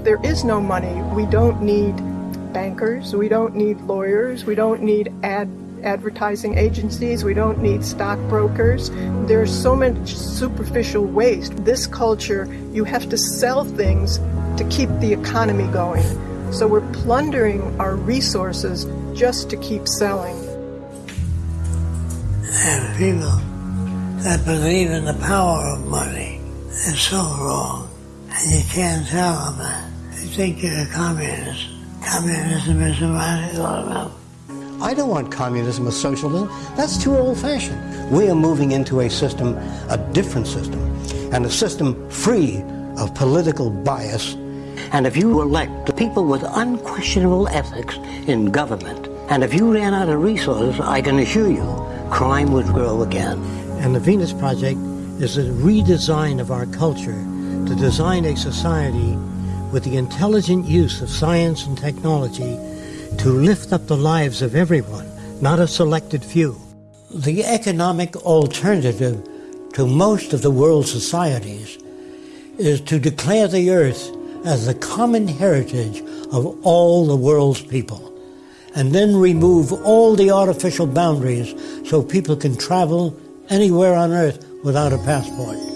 there is no money. We don't need bankers. We don't need lawyers. We don't need ad advertising agencies. We don't need stockbrokers. There's so much superficial waste. This culture, you have to sell things to keep the economy going. So we're plundering our resources just to keep selling. And people that believe in the power of money is so wrong. And you can't tell them that. They think you're a communist. Communism is what it's all about. I don't want communism or socialism. That's too old fashioned. We are moving into a system, a different system, and a system free of political bias. And if you elect the people with unquestionable ethics in government, and if you ran out of resources, I can assure you, crime would grow again. And the Venus Project is a redesign of our culture to design a society with the intelligent use of science and technology to lift up the lives of everyone, not a selected few. The economic alternative to most of the world's societies is to declare the earth as the common heritage of all the world's people, and then remove all the artificial boundaries so people can travel anywhere on earth without a passport.